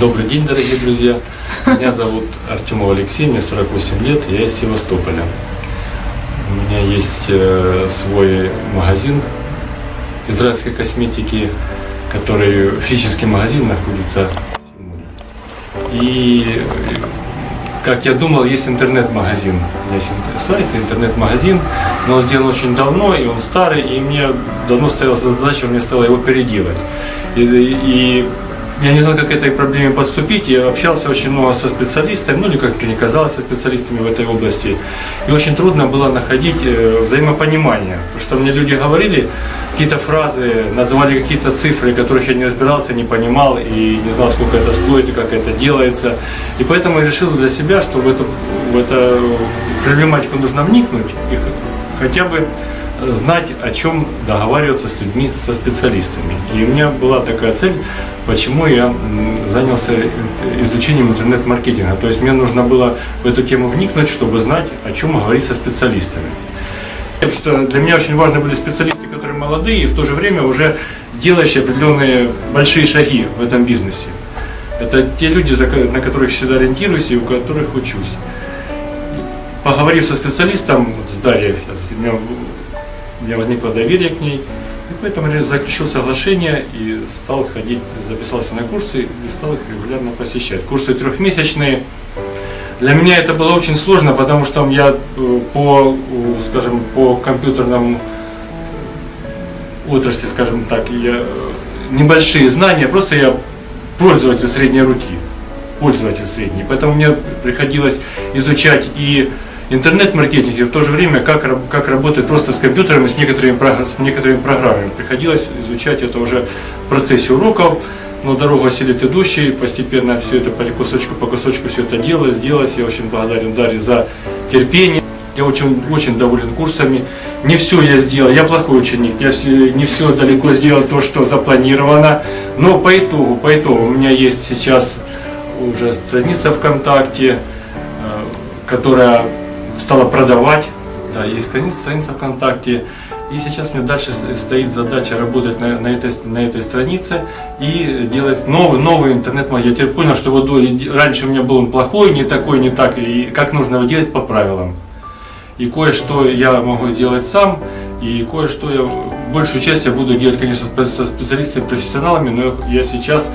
Добрый день, дорогие друзья. Меня зовут Артемов Алексей, мне 48 лет, я из Севастополя. У меня есть э, свой магазин израильской косметики, который физический магазин находится. И как я думал, есть интернет-магазин. У меня есть сайт, интернет-магазин, но он сделан очень давно, и он старый, и мне давно стояла задача, мне стало его переделать. И, и я не знал, как к этой проблеме подступить. Я общался очень много со специалистами, ну или как мне казалось, со специалистами в этой области. И очень трудно было находить э, взаимопонимание. Потому что мне люди говорили какие-то фразы, называли какие-то цифры, которых я не разбирался, не понимал и не знал, сколько это стоит и как это делается. И поэтому я решил для себя, что в эту, в эту проблематику нужно вникнуть и хотя бы знать, о чем договариваться с людьми, со специалистами. И у меня была такая цель, почему я занялся изучением интернет-маркетинга. То есть мне нужно было в эту тему вникнуть, чтобы знать, о чем говорить со специалистами. Потому что для меня очень важны были специалисты, которые молодые и в то же время уже делающие определенные большие шаги в этом бизнесе. Это те люди, на которых всегда ориентируюсь и у которых учусь. Поговорив со специалистом, с Дарьей, у меня, у меня возникло доверие к ней, и поэтому я заключил соглашение и стал ходить, записался на курсы и стал их регулярно посещать. Курсы трехмесячные. Для меня это было очень сложно, потому что я э, по, скажем, по компьютерному отрасли, скажем так, я, э, небольшие знания, просто я пользователь средней руки, пользователь средний. Поэтому мне приходилось изучать и интернет-маркетинг, в то же время как, как работать просто с компьютером и с некоторыми, с некоторыми программами. Приходилось изучать это уже в процессе уроков, но дорогу осилит идущий, постепенно все это по кусочку по кусочку все это делалось, сделалось. Я очень благодарен Дарье за терпение. Я очень, очень доволен курсами. Не все я сделал, я плохой ученик, я все- не все далеко сделал то, что запланировано. Но по итогу, по итогу у меня есть сейчас уже страница ВКонтакте, э, которая стала продавать. Да, есть страница, страница ВКонтакте. И сейчас мне дальше стоит задача работать на, на этой, на этой странице и делать новый, новый интернет-магазин. Я теперь понял, что вот раньше у меня был он плохой, не такой, не так, и как нужно его делать по правилам. И кое-что я могу делать сам, и кое-что я, большую часть я буду делать, конечно, со специалистами, профессионалами, но я сейчас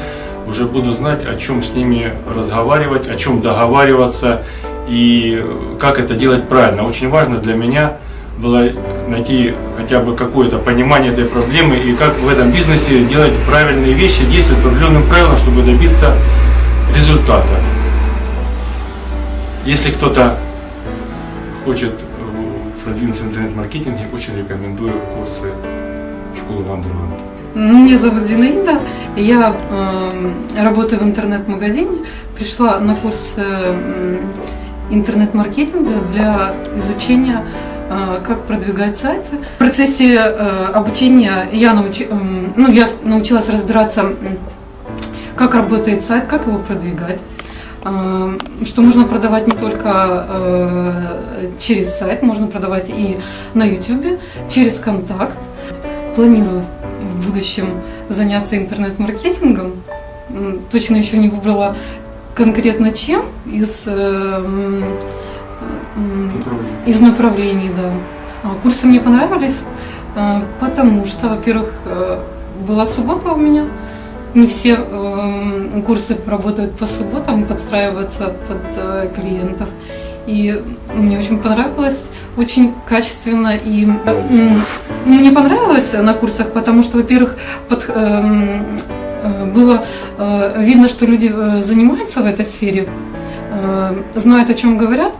уже буду знать, о чем с ними разговаривать, о чем договариваться и как это делать правильно. Очень важно для меня было найти хотя бы какое-то понимание этой проблемы и как в этом бизнесе делать правильные вещи, действовать по определенным правилам, чтобы добиться результата. Если кто-то хочет э, продвинуться в интернет-маркетинге, очень рекомендую курсы школы Вандерланд. Меня зовут Зинаида, я э, работаю в интернет-магазине, пришла на курс э, интернет-маркетинга для изучения, э, как продвигать сайты. В процессе э, обучения я, научи- эм, ну, я научилась разбираться, как работает сайт, как его продвигать. э, Что можно продавать не только через сайт, можно продавать и на YouTube, через контакт. Планирую в будущем заняться интернет-маркетингом. Точно еще не выбрала конкретно чем из, э, из направлений, да. А, Курсы мне понравились, э, потому что, во-первых, э, была суббота у меня. Не все курсы работают по субботам, подстраиваются под клиентов. И мне очень понравилось, очень качественно и мне понравилось на курсах, потому что, во-первых, под, было э, видно, что люди э, занимаются в этой сфере, э, знают, о чем говорят,